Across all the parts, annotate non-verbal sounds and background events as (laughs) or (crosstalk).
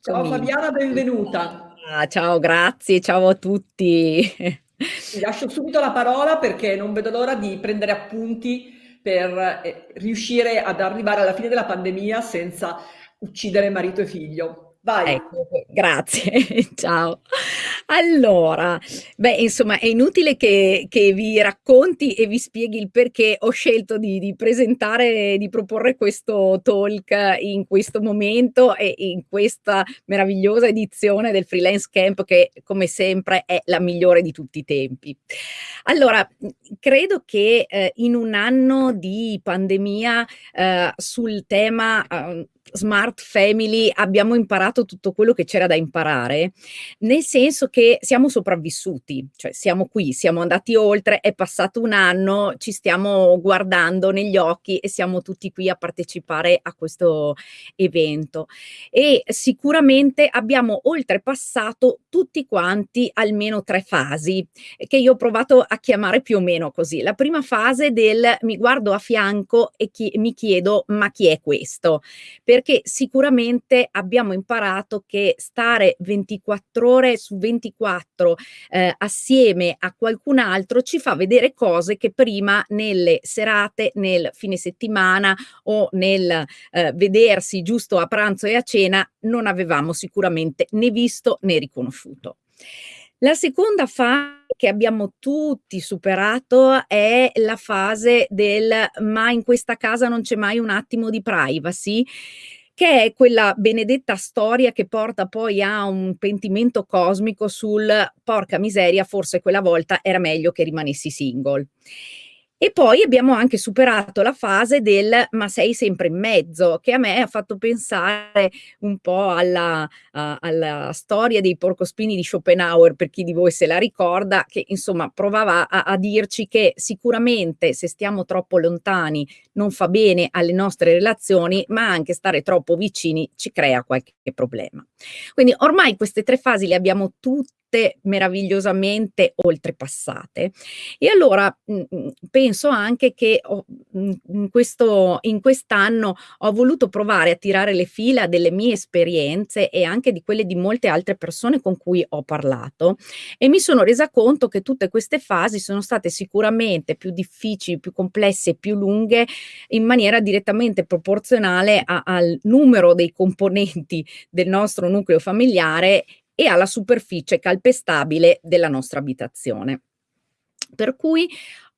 Ciao Eccomi. Fabiana, benvenuta. Ah, ciao, grazie, ciao a tutti. Ti lascio subito la parola perché non vedo l'ora di prendere appunti per eh, riuscire ad arrivare alla fine della pandemia senza uccidere marito e figlio. Vai. Ecco, grazie, (laughs) ciao. Allora, beh, insomma, è inutile che, che, vi racconti e vi spieghi il perché ho scelto di, di presentare, di proporre questo talk in questo momento e in questa meravigliosa edizione del Freelance Camp che, come sempre, è la migliore di tutti i tempi. Allora, credo che eh, in un anno di pandemia eh, sul tema eh, Smart Family abbiamo imparato tutto quello che c'era da imparare, nel senso che siamo sopravvissuti, cioè siamo qui, siamo andati oltre, è passato un anno, ci stiamo guardando negli occhi e siamo tutti qui a partecipare a questo evento. E sicuramente abbiamo oltrepassato tutti quanti almeno tre fasi, che io ho provato a chiamare più o meno così. La prima fase del mi guardo a fianco e chi, mi chiedo ma chi è questo? Per perché sicuramente abbiamo imparato che stare 24 ore su 24 eh, assieme a qualcun altro ci fa vedere cose che prima nelle serate, nel fine settimana o nel eh, vedersi giusto a pranzo e a cena non avevamo sicuramente né visto né riconosciuto. La seconda fase che abbiamo tutti superato è la fase del ma in questa casa non c'è mai un attimo di privacy, che è quella benedetta storia che porta poi a un pentimento cosmico sul porca miseria, forse quella volta era meglio che rimanessi single. E poi abbiamo anche superato la fase del ma sei sempre in mezzo, che a me ha fatto pensare un po' alla, uh, alla storia dei porcospini di Schopenhauer, per chi di voi se la ricorda, che insomma provava a, a dirci che sicuramente se stiamo troppo lontani non fa bene alle nostre relazioni, ma anche stare troppo vicini ci crea qualche problema. Quindi ormai queste tre fasi le abbiamo tutte meravigliosamente oltrepassate. E allora mh, mm, mm, penso anche che ho, mh, mm, in, questo, in quest'anno ho voluto provare a tirare le fila delle mie esperienze e anche di quelle di molte altre persone con cui ho parlato e mi sono resa conto che tutte queste fasi sono state sicuramente più difficili, più complesse, più lunghe in maniera direttamente proporzionale a, al numero dei componenti del nostro nucleo familiare e alla superficie calpestabile della nostra abitazione. Per cui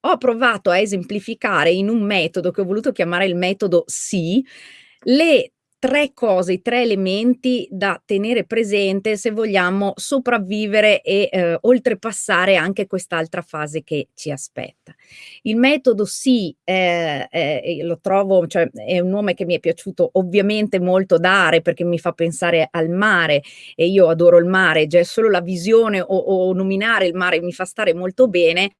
ho provato a esemplificare in un metodo che ho voluto chiamare il metodo sì, le tre cose, i tre elementi da tenere presente se vogliamo sopravvivere e eh, oltrepassare anche quest'altra fase che ci aspetta. Il metodo sì, eh, eh, lo trovo, cioè è un nome che mi è piaciuto ovviamente molto dare perché mi fa pensare al mare e io adoro il mare, già solo la visione o, o nominare il mare mi fa stare molto bene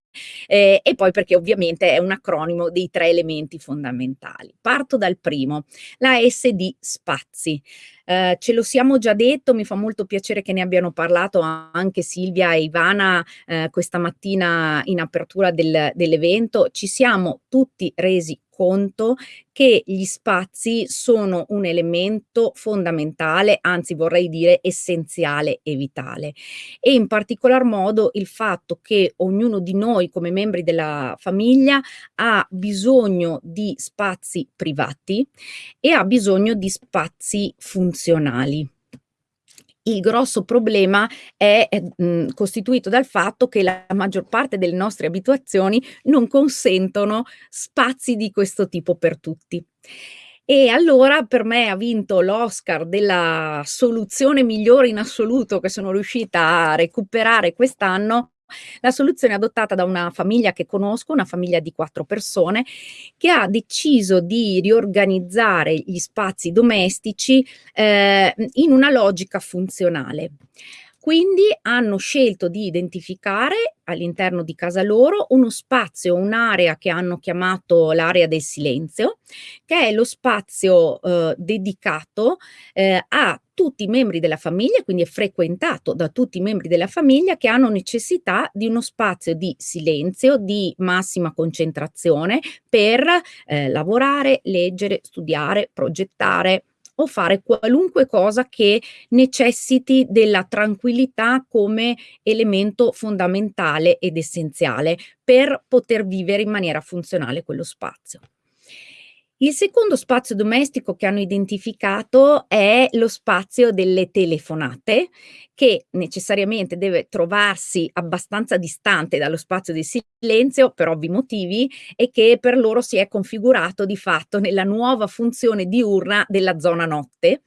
eh, e poi perché ovviamente è un acronimo dei tre elementi fondamentali. Parto dal primo, la S di spazi. Eh, ce lo siamo già detto, mi fa molto piacere che ne abbiano parlato anche Silvia e Ivana eh, questa mattina in apertura del, dell'evento. Ci siamo tutti resi conto che gli spazi sono un elemento fondamentale, anzi vorrei dire essenziale e vitale. E in particolar modo il fatto che ognuno di noi come membri della famiglia ha bisogno di spazi privati e ha bisogno di spazi funzionali il grosso problema è, è mh, costituito dal fatto che la maggior parte delle nostre abituazioni non consentono spazi di questo tipo per tutti. E allora per me ha vinto l'Oscar della soluzione migliore in assoluto che sono riuscita a recuperare quest'anno la soluzione adottata da una famiglia che conosco, una famiglia di quattro persone, che ha deciso di riorganizzare gli spazi domestici eh, in una logica funzionale. Quindi hanno scelto di identificare all'interno di casa loro uno spazio, un'area che hanno chiamato l'area del silenzio, che è lo spazio eh, dedicato eh, a tutti i membri della famiglia, quindi è frequentato da tutti i membri della famiglia che hanno necessità di uno spazio di silenzio, di massima concentrazione per eh, lavorare, leggere, studiare, progettare, o fare qualunque cosa che necessiti della tranquillità come elemento fondamentale ed essenziale per poter vivere in maniera funzionale quello spazio. Il secondo spazio domestico che hanno identificato è lo spazio delle telefonate, che necessariamente deve trovarsi abbastanza distante dallo spazio di silenzio per ovvi motivi e che per loro si è configurato di fatto nella nuova funzione diurna della zona notte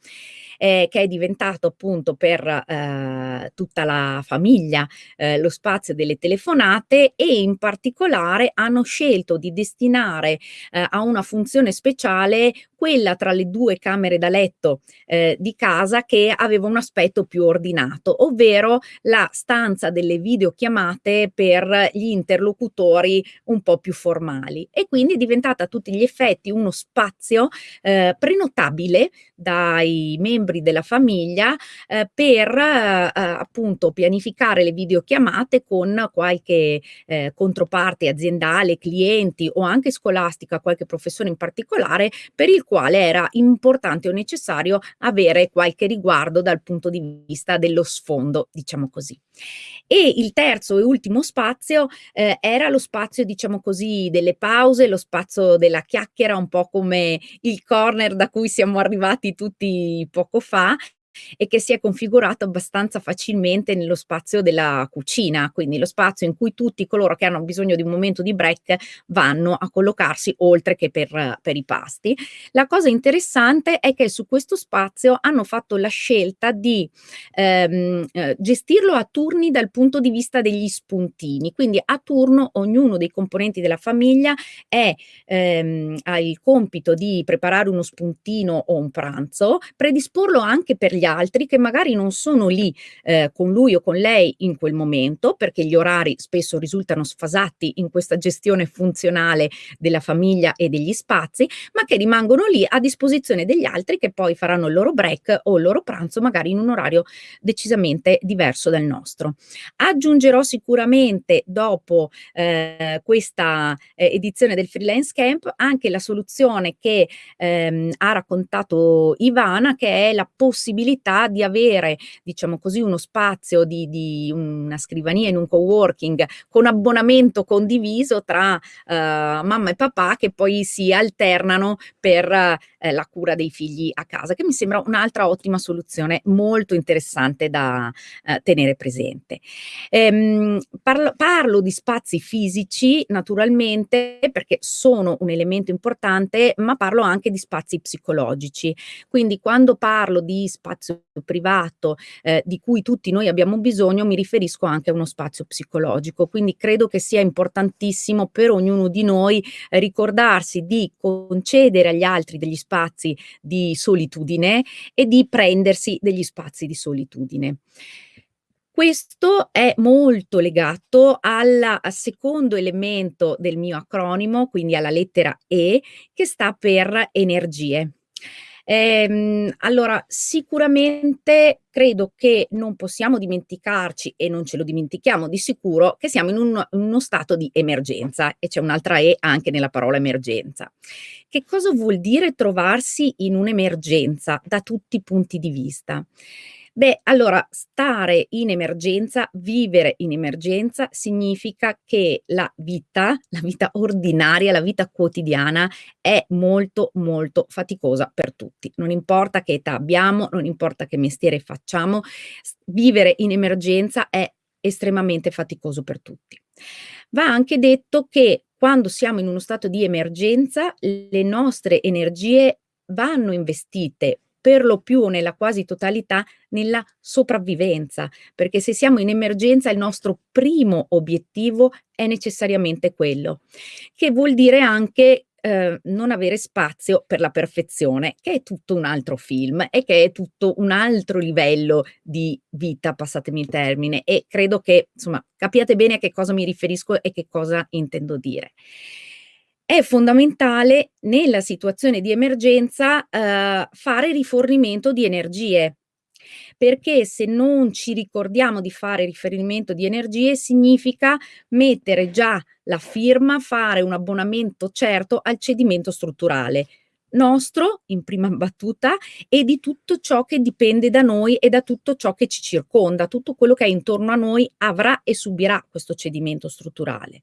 eh, che è diventato appunto per eh, tutta la famiglia eh, lo spazio delle telefonate e in particolare hanno scelto di destinare eh, a una funzione speciale quella tra le due camere da letto eh, di casa che aveva un aspetto più ordinato, ovvero la stanza delle videochiamate per gli interlocutori un po' più formali. E quindi è diventata a tutti gli effetti uno spazio eh, prenotabile dai membri della famiglia eh, per eh, appunto pianificare le videochiamate con qualche eh, controparte aziendale, clienti o anche scolastica, qualche professore in particolare, per il quale era importante o necessario avere qualche riguardo dal punto di vista dello sfondo, diciamo così. E il terzo e ultimo spazio eh, era lo spazio, diciamo così, delle pause, lo spazio della chiacchiera, un po' come il corner da cui siamo arrivati tutti poco fa e che si è configurato abbastanza facilmente nello spazio della cucina, quindi lo spazio in cui tutti coloro che hanno bisogno di un momento di break vanno a collocarsi oltre che per, per i pasti. La cosa interessante è che su questo spazio hanno fatto la scelta di ehm, eh, gestirlo a turni dal punto di vista degli spuntini, quindi a turno ognuno dei componenti della famiglia è, ehm, ha il compito di preparare uno spuntino o un pranzo, predisporlo anche per gli gli altri che magari non sono lì eh, con lui o con lei in quel momento, perché gli orari spesso risultano sfasati in questa gestione funzionale della famiglia e degli spazi, ma che rimangono lì a disposizione degli altri che poi faranno il loro break o il loro pranzo magari in un orario decisamente diverso dal nostro. Aggiungerò sicuramente dopo eh, questa eh, edizione del freelance camp anche la soluzione che ehm, ha raccontato Ivana che è la possibilità possibilità di avere, diciamo così, uno spazio di, di una scrivania in un coworking con abbonamento condiviso tra eh, mamma e papà che poi si alternano per eh, la cura dei figli a casa, che mi sembra un'altra ottima soluzione molto interessante da eh, tenere presente. Ehm, parlo, parlo di spazi fisici naturalmente perché sono un elemento importante, ma parlo anche di spazi psicologici. Quindi quando parlo di spazi spazio privato eh, di cui tutti noi abbiamo bisogno, mi riferisco anche a uno spazio psicologico. Quindi credo che sia importantissimo per ognuno di noi eh, ricordarsi di concedere agli altri degli spazi di solitudine e di prendersi degli spazi di solitudine. Questo è molto legato al secondo elemento del mio acronimo, quindi alla lettera E, che sta per energie. Ehm, allora, sicuramente credo che non possiamo dimenticarci, e non ce lo dimentichiamo di sicuro, che siamo in, un, in uno stato di emergenza, e c'è un'altra E anche nella parola emergenza. Che cosa vuol dire trovarsi in un'emergenza da tutti i punti di vista? Beh, allora stare in emergenza, vivere in emergenza significa che la vita, la vita ordinaria, la vita quotidiana è molto molto faticosa per tutti. Non importa che età abbiamo, non importa che mestiere facciamo, vivere in emergenza è estremamente faticoso per tutti. Va anche detto che quando siamo in uno stato di emergenza, le nostre energie vanno investite per lo più nella quasi totalità nella sopravvivenza, perché se siamo in emergenza il nostro primo obiettivo è necessariamente quello, che vuol dire anche eh, non avere spazio per la perfezione, che è tutto un altro film e che è tutto un altro livello di vita, passatemi il termine, e credo che insomma capiate bene a che cosa mi riferisco e che cosa intendo dire è fondamentale nella situazione di emergenza eh, fare rifornimento di energie, perché se non ci ricordiamo di fare riferimento di energie significa mettere già la firma, fare un abbonamento certo al cedimento strutturale. nostro in prima battuta e di tutto ciò che dipende da noi e da tutto ciò che ci circonda, tutto quello che è intorno a noi avrà e subirà questo cedimento strutturale.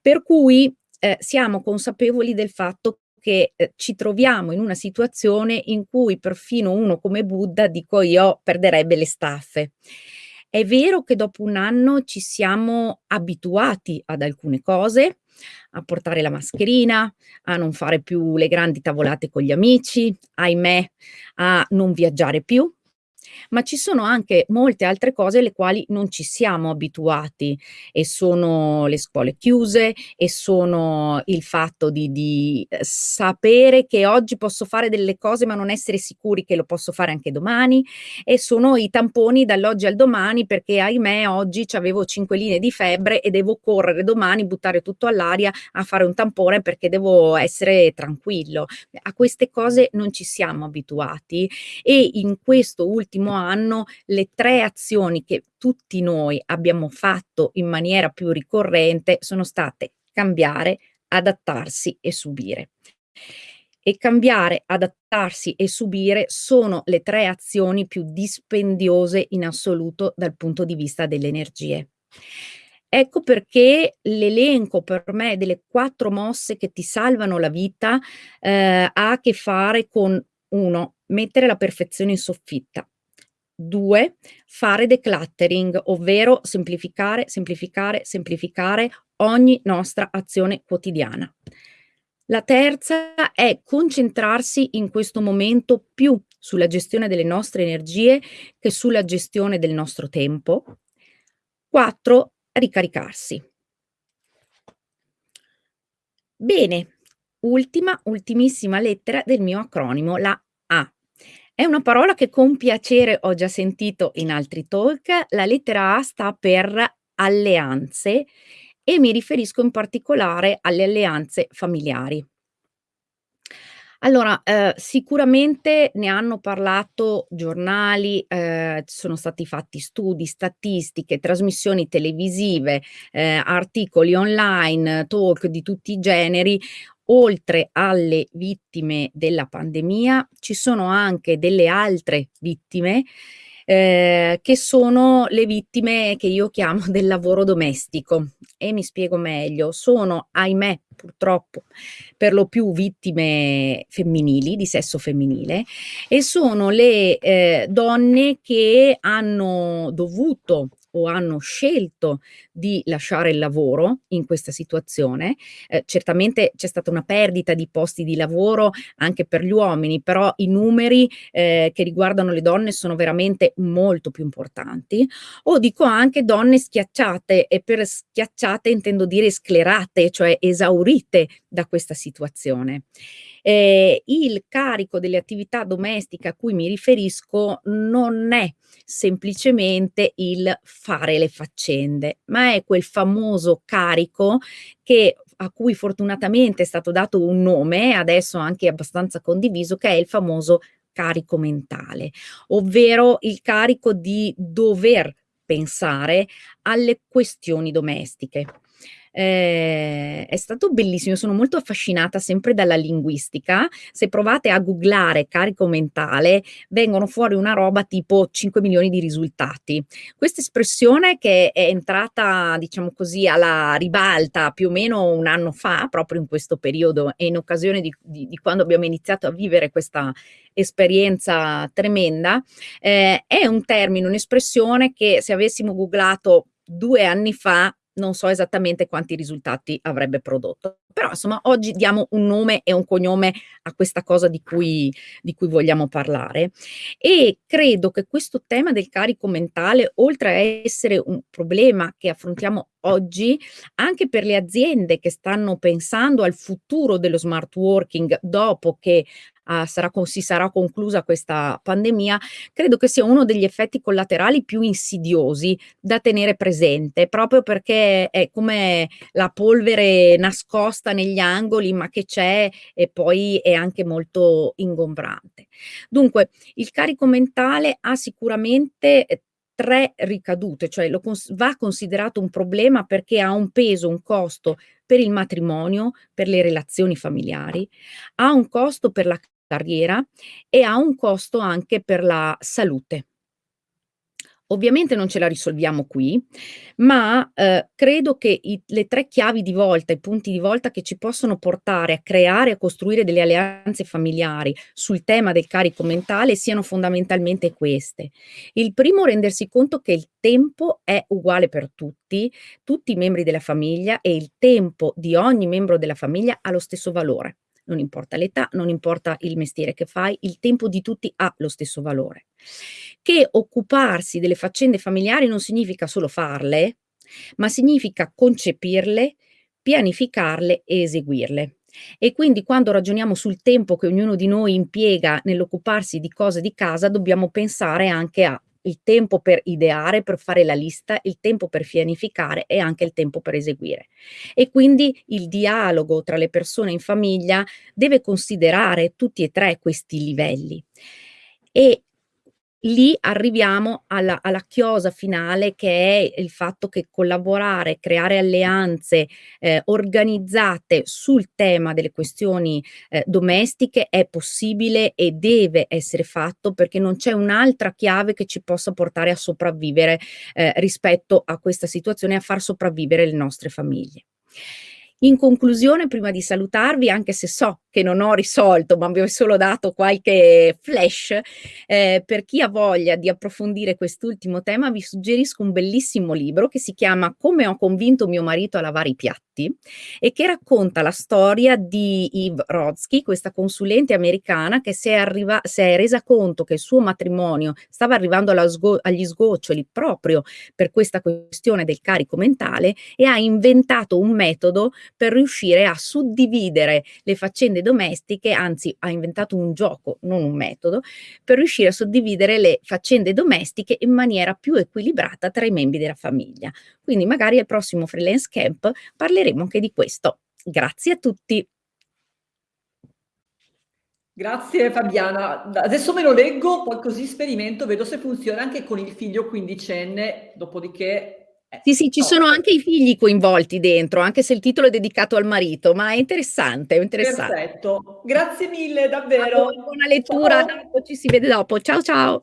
Per cui eh, siamo consapevoli del fatto che eh, ci troviamo in una situazione in cui perfino uno come Buddha, dico io, perderebbe le staffe. È vero che dopo un anno ci siamo abituati ad alcune cose, a portare la mascherina, a non fare più le grandi tavolate con gli amici, ahimè, a non viaggiare più, ma ci sono anche molte altre cose alle quali non ci siamo abituati e sono le scuole chiuse e sono il fatto di, di eh, sapere che oggi posso fare delle cose ma non essere sicuri che lo posso fare anche domani e sono i tamponi dall'oggi al domani perché ahimè oggi avevo 5 linee di febbre e devo correre domani, buttare tutto all'aria a fare un tampone perché devo essere tranquillo. A queste cose non ci siamo abituati e in questo ultimo ultimo anno le tre azioni che tutti noi abbiamo fatto in maniera più ricorrente sono state cambiare, adattarsi e subire. E cambiare, adattarsi e subire sono le tre azioni più dispendiose in assoluto dal punto di vista delle energie. Ecco perché l'elenco per me delle quattro mosse che ti salvano la vita eh, ha a che fare con uno, mettere la perfezione in soffitta, 2. Fare decluttering, ovvero semplificare, semplificare, semplificare ogni nostra azione quotidiana. La terza è concentrarsi in questo momento più sulla gestione delle nostre energie che sulla gestione del nostro tempo. 4. Ricaricarsi. Bene, ultima, ultimissima lettera del mio acronimo, la. È una parola che con piacere ho già sentito in altri talk. La lettera A sta per alleanze e mi riferisco in particolare alle alleanze familiari. Allora, eh, sicuramente ne hanno parlato giornali, eh, sono stati fatti studi, statistiche, trasmissioni televisive, eh, articoli online, talk di tutti i generi oltre alle vittime della pandemia ci sono anche delle altre vittime eh, che sono le vittime che io chiamo del lavoro domestico. E mi spiego meglio, sono ahimè purtroppo per lo più vittime femminili, di sesso femminile e sono le eh, donne che hanno dovuto o hanno scelto di lasciare il lavoro in questa situazione. Eh, certamente c'è stata una perdita di posti di lavoro anche per gli uomini, però i numeri eh, che riguardano le donne sono veramente molto più importanti. O dico anche donne schiacciate e per schiacciate intendo dire sclerate, cioè esaurite da questa situazione. Eh, il carico delle attività domestiche a cui mi riferisco non è semplicemente il fare le faccende, ma è quel famoso carico che a cui fortunatamente è stato dato un nome, adesso anche abbastanza condiviso, che è il famoso carico mentale, ovvero il carico di dover pensare alle questioni domestiche. Eh, è stato bellissimo, sono molto affascinata sempre dalla linguistica. Se provate a googlare carico mentale, vengono fuori una roba tipo 5 milioni di risultati. Questa espressione che è entrata, diciamo così, alla ribalta più o meno un anno fa, proprio in questo periodo e in occasione di, di, di quando abbiamo iniziato a vivere questa esperienza tremenda, eh, è un termine, un'espressione che se avessimo googlato due anni fa non so esattamente quanti risultati avrebbe prodotto. Però insomma oggi diamo un nome e un cognome a questa cosa di cui, di cui vogliamo parlare e credo che questo tema del carico mentale, oltre a essere un problema che affrontiamo oggi, anche per le aziende che stanno pensando al futuro dello smart working dopo che uh, sarà, si sarà conclusa questa pandemia, credo che sia uno degli effetti collaterali più insidiosi da tenere presente, proprio perché è come la polvere nascosta negli angoli, ma che c'è e poi è anche molto ingombrante. Dunque, il carico mentale ha sicuramente 3 ricadute, cioè cons va considerato un problema perché ha un peso, un costo per il matrimonio, per le relazioni familiari, ha un costo per la carriera e ha un costo anche per la salute. Ovviamente non ce la risolviamo qui, ma, ehm, credo che i le 3 chiavi di volta, i punti di volta che ci possono portare a creare a costruire delle alleanze familiari sul tema del carico mentale siano fondamentalmente queste. Il primo rendersi conto che il tempo è uguale per tutti, tutti i membri della famiglia e il tempo di ogni membro della famiglia ha lo stesso valore. Non importa l'età, non importa il mestiere che fai, il tempo di tutti ha lo stesso valore. Che occuparsi delle faccende familiari non significa solo farle, ma significa concepirle, pianificarle e eseguirle. E quindi quando ragioniamo sul tempo che ognuno di noi impiega nell'occuparsi di cose di casa, dobbiamo pensare anche a il tempo per ideare, per fare la lista, il tempo per pianificare e anche il tempo per eseguire. E quindi il dialogo tra le persone in famiglia deve considerare tutti e 3 questi livelli. E lì arriviamo alla alla chiosa finale che è il fatto che collaborare, creare alleanze, ehm, organizzate sul tema delle questioni, ehm, domestiche è possibile e deve essere fatto perché non c'è un'altra chiave che ci possa portare a sopravvivere, ehm, rispetto a questa situazione a far sopravvivere le nostre famiglie. In conclusione, prima di salutarvi, anche se so che non ho risolto, ma vi ho solo dato qualche flash, ehm, per chi ha voglia di approfondire quest'ultimo tema, vi suggerisco un bellissimo libro che si chiama "Come ho convinto mio marito a lavare i piatti" e che racconta la storia di Eve Rodsky, questa consulente americana che si è arriva si è resa conto che il suo matrimonio stava arrivando sgo agli sgoccioli proprio per questa questione del carico mentale e ha inventato un metodo per riuscire a suddividere le faccende domestiche, anzi ha inventato un gioco, non un metodo, per riuscire a suddividere le faccende domestiche in maniera più equilibrata tra i membri della famiglia. Quindi magari al prossimo Freelance Camp parleremo anche di questo. Grazie a tutti. Grazie Fabiana. Adesso me lo leggo, poi così sperimento, vedo se funziona anche con il figlio quindicenne, dopodiché Sì, sì, ci sono anche i figli coinvolti dentro, anche se il titolo è dedicato al marito, ma è interessante, è interessan Perfetto. Grazie mille, davvero. buona lettura, Ciao. ci si vede dopo. Ciao, ciao.